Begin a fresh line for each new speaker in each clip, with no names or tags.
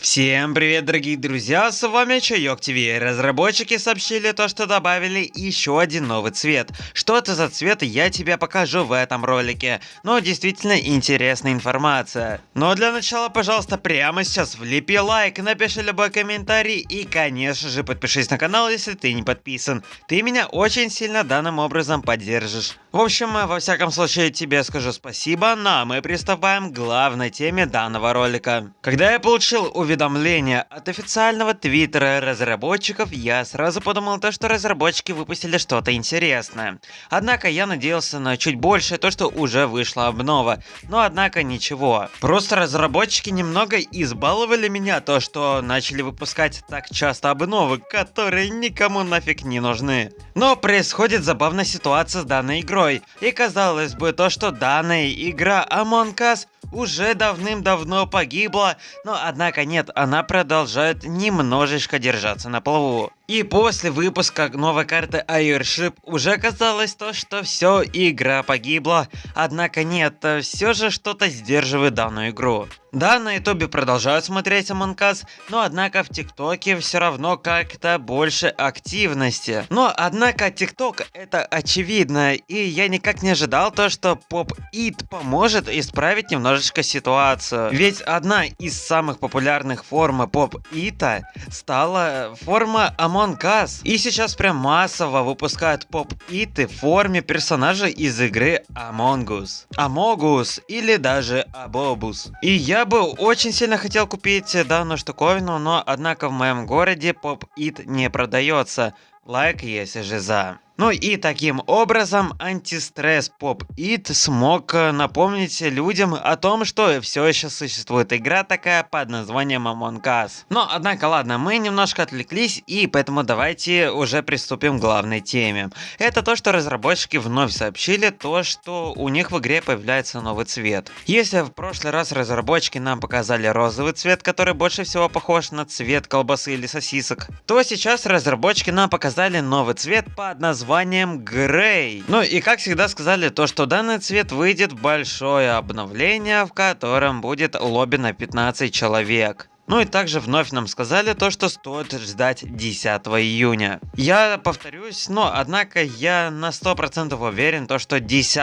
Всем привет, дорогие друзья, с вами Чайок ТВ. Разработчики сообщили то, что добавили еще один новый цвет. Что это за цвет, я тебе покажу в этом ролике. Но действительно интересная информация. Но для начала, пожалуйста, прямо сейчас влепи лайк, напиши любой комментарий и, конечно же, подпишись на канал, если ты не подписан. Ты меня очень сильно данным образом поддержишь. В общем, во всяком случае, тебе скажу спасибо, ну а мы приступаем к главной теме данного ролика. Когда я получил уведомление от официального твиттера разработчиков, я сразу подумал то, что разработчики выпустили что-то интересное. Однако я надеялся на чуть больше то, что уже вышла обнова. Но однако ничего. Просто разработчики немного избаловали меня то, что начали выпускать так часто обновы, которые никому нафиг не нужны. Но происходит забавная ситуация с данной игрой. И казалось бы то, что данная игра Among Us уже давным-давно погибла, но однако нет, она продолжает немножечко держаться на плаву. И после выпуска новой карты Airship уже казалось то, что все, игра погибла. Однако нет, все же что-то сдерживает данную игру. Да, на ютубе продолжают смотреть Among Us, но однако в тиктоке все равно как-то больше активности. Но однако тикток это очевидно, и я никак не ожидал то, что Pop It поможет исправить немножечко ситуацию. Ведь одна из самых популярных форм Pop It стала форма Among Among Us. И сейчас прям массово выпускают поп-иты в форме персонажей из игры Among Us. Amogus или даже Abobus. И я бы очень сильно хотел купить данную штуковину, но однако в моем городе поп-ит не продается. Лайк, если же за. Ну и таким образом антистресс Pop It смог э, напомнить людям о том, что все еще существует игра такая под названием Among Us. Но однако ладно, мы немножко отвлеклись и поэтому давайте уже приступим к главной теме. Это то, что разработчики вновь сообщили то, что у них в игре появляется новый цвет. Если в прошлый раз разработчики нам показали розовый цвет, который больше всего похож на цвет колбасы или сосисок, то сейчас разработчики нам показали новый цвет под названием названием Грей. Ну и как всегда сказали то, что данный цвет выйдет большое обновление, в котором будет лобби на 15 человек. Ну и также вновь нам сказали то, что стоит ждать 10 июня. Я повторюсь, но однако я на 100% уверен, то, что 10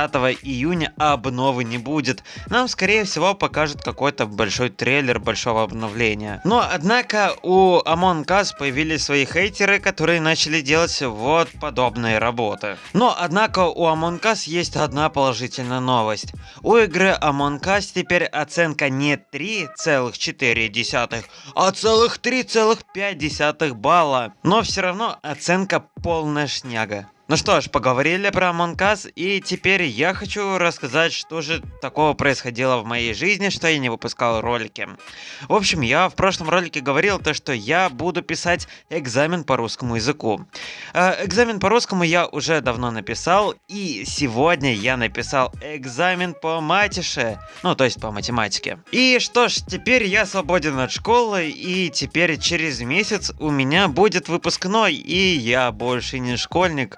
июня обновы не будет. Нам скорее всего покажут какой-то большой трейлер большого обновления. Но однако у Among Us появились свои хейтеры, которые начали делать вот подобные работы. Но однако у Among Us есть одна положительная новость. У игры Among Us теперь оценка не 3,4 а целых 3,5 балла. Но все равно оценка полная шняга. Ну что ж, поговорили про Us, и теперь я хочу рассказать, что же такого происходило в моей жизни, что я не выпускал ролики. В общем, я в прошлом ролике говорил то, что я буду писать экзамен по русскому языку. Э, экзамен по русскому я уже давно написал, и сегодня я написал экзамен по матише, ну то есть по математике. И что ж, теперь я свободен от школы, и теперь через месяц у меня будет выпускной, и я больше не школьник.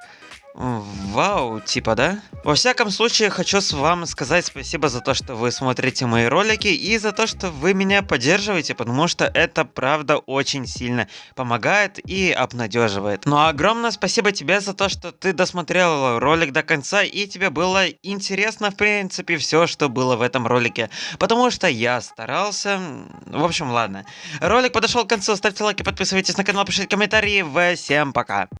Вау, типа, да? Во всяком случае, хочу с вам сказать спасибо за то, что вы смотрите мои ролики и за то, что вы меня поддерживаете, потому что это правда очень сильно помогает и обнадеживает. Ну а огромное спасибо тебе за то, что ты досмотрел ролик до конца и тебе было интересно в принципе все, что было в этом ролике, потому что я старался. В общем, ладно. Ролик подошел к концу, ставьте лайки, подписывайтесь на канал, пишите комментарии. Всем пока.